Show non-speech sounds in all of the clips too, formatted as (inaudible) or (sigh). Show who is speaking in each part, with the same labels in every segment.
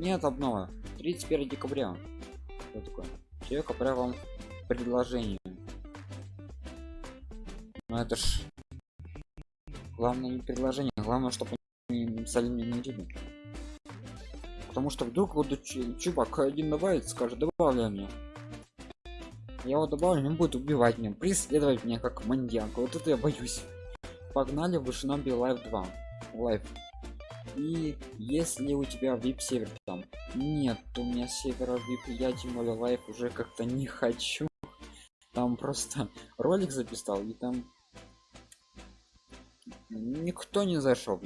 Speaker 1: Нет обнова. 31 декабря. Что такое? Человек отправил вам предложение. Ну это ж главное не предложение, главное, чтобы они написали мне не видно. Потому что вдруг вот чувак один добавит, скажет, добавляй мне. Я его добавлю, он будет убивать меня, преследовать меня как маньяк. Вот это я боюсь. Погнали в Шиноби Live 2. Live. И если у тебя VIP сервер там нет, у меня севера VIP, я тем более лайф уже как-то не хочу. Там просто ролик записал и там никто не зашел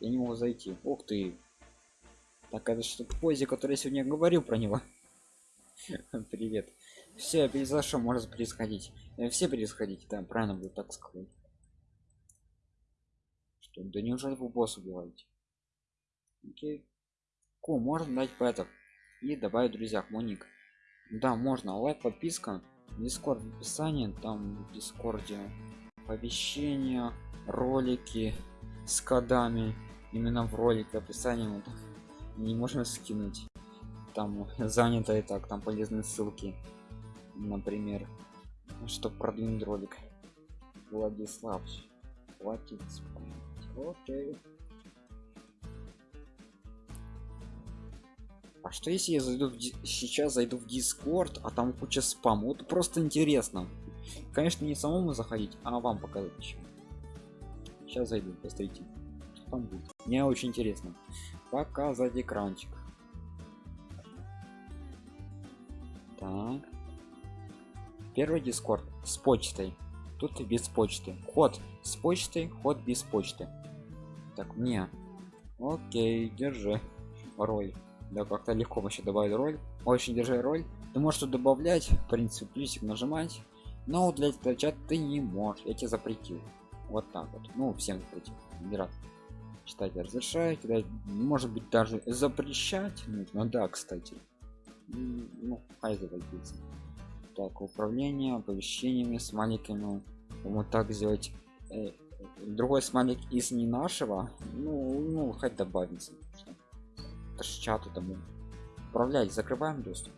Speaker 1: я не могу зайти. Ух ты. Так это что позе который я сегодня говорил про него? (laughs) Привет. Все перезашел может происходить э, все происходить да правильно будет так сказать что да неужели вы босс убиваете? Окей. Ку можно дать пэтов и добавить друзья мой ник да можно. Лайк подписка дискорд в описании там в дискорде оповещения ролики с кодами. Именно в ролике описании вот, не можем скинуть. Там занято и так там полезные ссылки. Например чтобы продвинуть ролик. Владислав хватит окей. А что если я зайду в сейчас зайду в дискорд а там куча спам вот просто интересно. Конечно не самому заходить а вам показать еще. Сейчас зайду посмотрите что там будет. Мне очень интересно. Показать экранчик. Так. Первый дискорд с почтой тут без почты. Ход с почтой ход без почты. Так мне окей держи. Роль. Да как-то легко вообще добавить роль. Очень держи роль. Ты можешь тут добавлять в принципе плюсик нажимать. Но для чат ты не можешь. Я тебе запретил. Вот так вот. Ну всем запретил. Рад читать разрешаю да, может быть даже запрещать. Нужно да кстати. Ну хай запретится так управление оповещениями с маленькими вот так сделать. Э, другой смайлик из не нашего ну ну хоть добавится ж чату тому управлять закрываем доступ.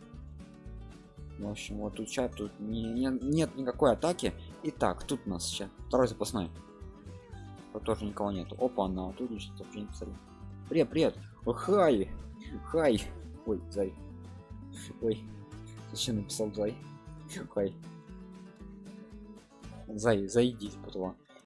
Speaker 1: В общем вот тут чат тут не, не, нет никакой атаки. И так тут у нас сейчас второй запасной. Тут тоже никого нету. Опа на тут еще сообщение писали привет привет. О, хай хай. Ой зай. Ой зачем написал зай хай зай зайди потом